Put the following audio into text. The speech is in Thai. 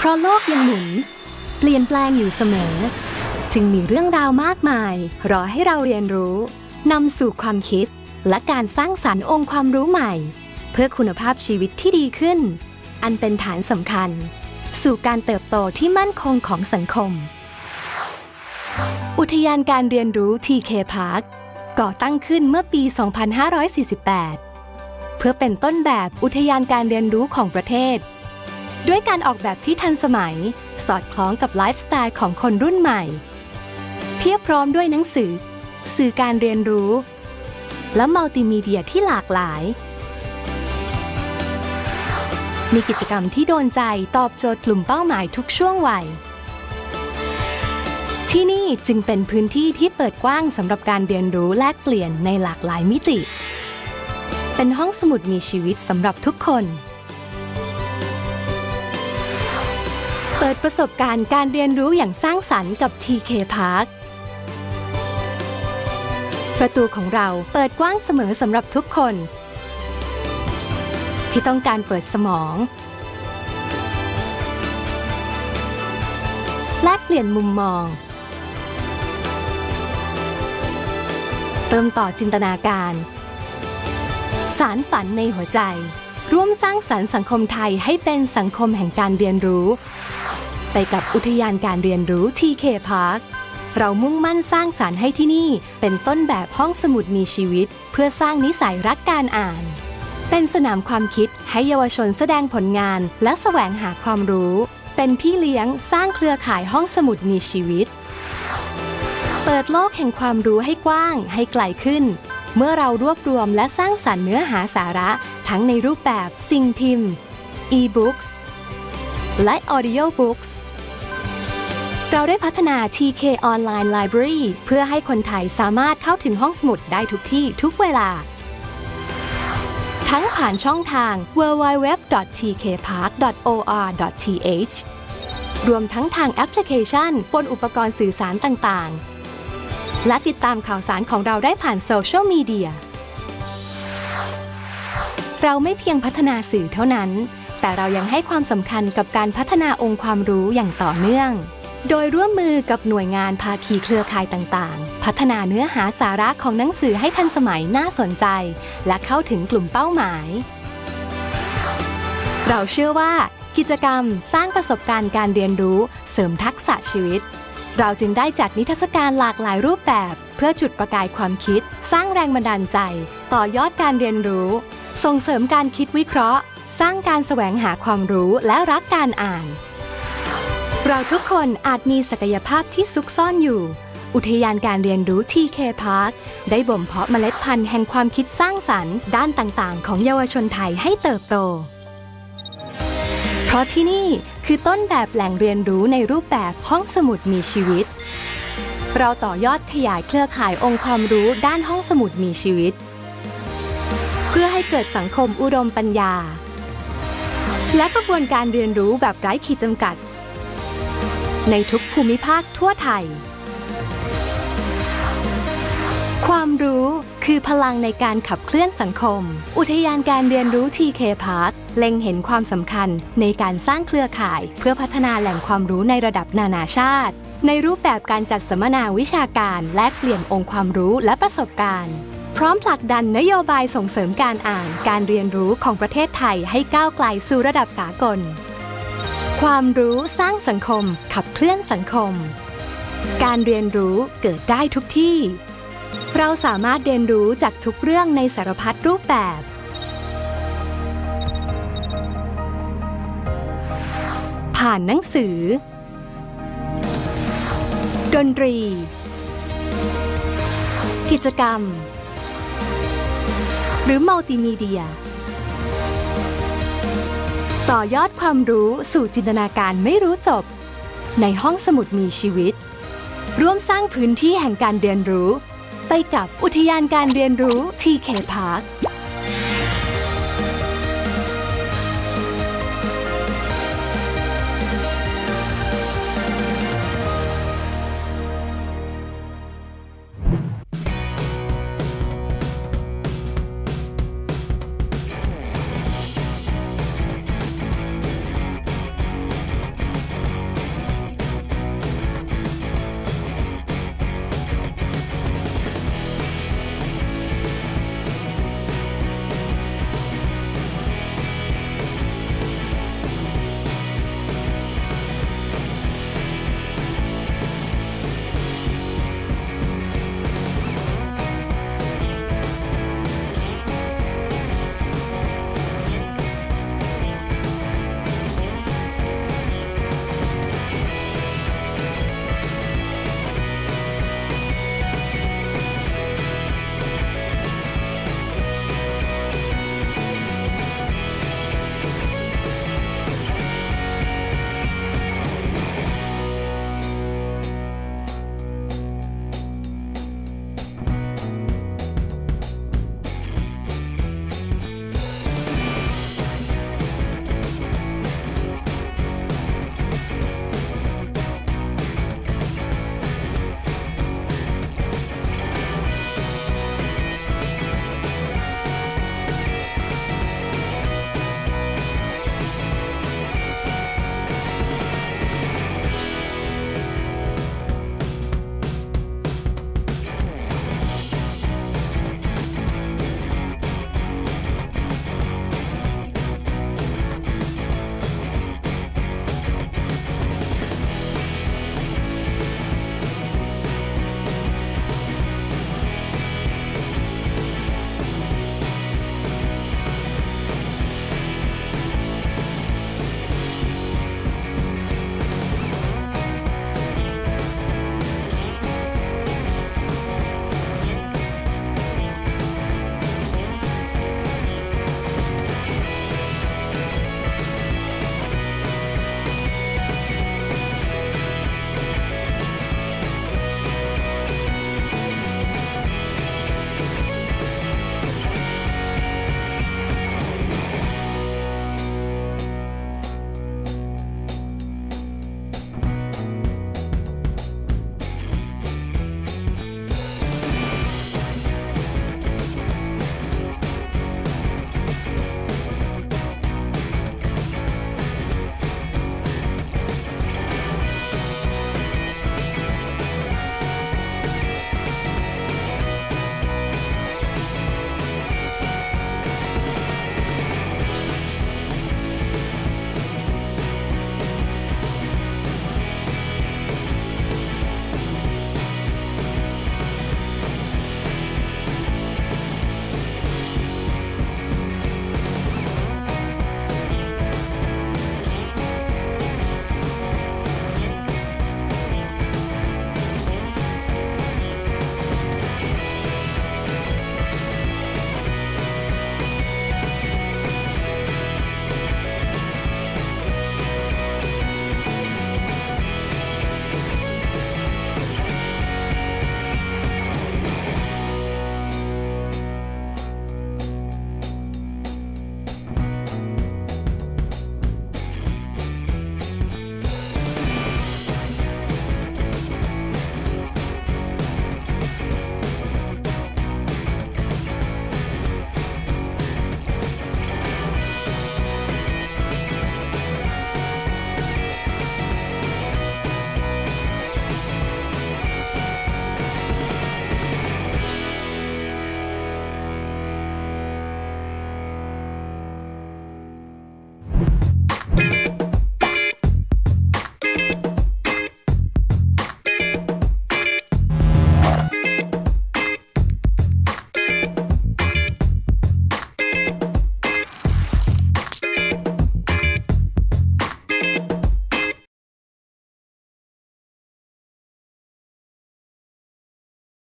พราะโลกยังหมุน เปลี่ยนแปลงอยู่เสมอ จึงมีเรื่องราวมากมาย รอให้เราเรียนรู้นำสู่ความคิด และการสร้างสรรค์องค์ความรู้ใหม่ เพื่อคุณภาพชีวิตที่ดีขึ้น อันเป็นฐานสำคัญ สู่การเติบโตที่มั่นคงของสังคม อุทยานการเรียนรู้ TK Park ก่อตั้งขึ้นเมื่อปี 2548 เพื่อเป็นต้นแบบอุทยานการเรียนรู้ของประเทศ ด้วยการออกแบบที่ทันสมัย สอดคล้องกับไลฟ์สไตล์ของคนรุ่นใหม่ เพียบพร้อมด้วยหนังสือ สื่อการเรียนรู้ และมัลติมีเดียที่หลากหลาย มีกิจกรรมที่โดนใจตอบโจทย์กลุ่มเป้าหมายทุกช่วงวัย ที่นี่จึงเป็นพื้นที่ที่เปิดกว้างสำหรับการเรียนรู้แลกเปลี่ยนในหลากหลายมิติ เป็นห้องสมุดมีชีวิตสำหรับทุกคน เปิดประสบการณ์การเรียนรู้อย่างสร้างสรรค์กับ TK Park ประตูของเราเปิดกว้างเสมอสำหรับทุกคน ที่ต้องการเปิดสมอง แลกเปลี่ยนมุมมอง เติมต่อจินตนาการ สารฝันในหัวใจ ร่วมสร้างสรรค์สังคมไทยให้เป็นสังคมแห่งการเรียนรู้ ไปกับอุทยานการเรียนรู้ TK Park เรามุ่งมั่นสร้างสารรค์ให้ที่นี่ เป็นต้นแบบห้องสมุดมีชีวิต เพื่อสร้างนิสัยรักการอ่าน เป็นสนามความคิดให้เยาวชนแสดงผลงานและแสวงหาความรู้ เป็นพี่เลี้ยงสร้างเครือข่ายห้องสมุดมีชีวิต เปิดโลกแห่งความรู้ให้กว้าง ให้ไกลขึ้น เมื่อเรารวบรวมและสร้างสรรค์เนื้อหาสาระ ทั้งในรูปแบบสิ่งพิมพ์ e-books และ audio books เราได้พัฒนา TK Online Library เพื่อให้คนไทยสามารถเข้าถึงห้องสมุดได้ทุกที่ทุกเวลา ทั้งผ่านช่องทาง www.tkpark.or.th รวมทั้งทางแอปพลิเคชัน บนอุปกรณ์สื่อสารต่างๆ และติดตามข่าวสารของเราได้ผ่านโซเชียลมีเดียเราไม่เพียงพัฒนาสื่อเท่านั้น แต่เรายังให้ความสำคัญกับการพัฒนาองค์ความรู้อย่างต่อเนื่อง โดยร่วมมือกับหน่วยงานภาคีเครือข่ายต่างๆ พัฒนาเนื้อหาสาระของหนังสือให้ทันสมัยน่าสนใจ และเข้าถึงกลุ่มเป้าหมาย เราเชื่อว่า กิจกรรมสร้างประสบการณ์การเรียนรู้เสริมทักษะชีวิต เราจึงได้จัดนิทรรศการหลากหลายรูปแบบ เพื่อจุดประกายความคิด สร้างแรงบันดาลใจ ต่อยอดการเรียนรู้ ส่งเสริมการคิดวิเคราะห์ สร้างการแสวงหาความรู้และรักการอ่าน เราทุกคนอาจมีศักยภาพที่ซุกซ่อนอยู่ อุทยานการเรียนรู้ TK Park ได้บ่มเพาะเมล็ดพันธุ์แห่งความคิดสร้างสรรค์ ด้านต่างๆ ของเยาวชนไทยให้เติบโต เพราะที่นี่คือต้นแบบแหล่งเรียนรู้ในรูปแบบห้องสมุดมีชีวิต เราต่อยอดขยายเครือข่ายองค์ความรู้ด้านห้องสมุดมีชีวิต เพื่อให้เกิดสังคมอุดมปัญญา และกระบวนการเรียนรู้แบบไร้ขีดจำกัด ในทุกภูมิภาคทั่วไทย ความรู้คือพลังในการขับเคลื่อนสังคม อุทยานการเรียนรู้ TK Park เล็งเห็นความสำคัญในการสร้างเครือข่าย เพื่อพัฒนาแหล่งความรู้ในระดับนานาชาติ ในรูปแบบการจัดสัมมนาวิชาการ แลกเปลี่ยนองค์ความรู้และประสบการณ์ พร้อมผลักดันนโยบายส่งเสริมการอ่านการเรียนรู้ของประเทศไทยให้ก้าวไกลสู่ระดับสากล ความรู้สร้างสังคม ขับเคลื่อนสังคม การเรียนรู้เกิดได้ทุกที่ เราสามารถเรียนรู้จากทุกเรื่องในสารพัดรูปแบบผ่านหนังสือ ดนตรี กิจกรรม หรือมัลติมีเดีย ต่อยอดความรู้สู่จินตนาการไม่รู้จบ ในห้องสมุดมีชีวิต ร่วมสร้างพื้นที่แห่งการเรียนรู้ ไปกับอุทยานการเรียนรู้ TK Park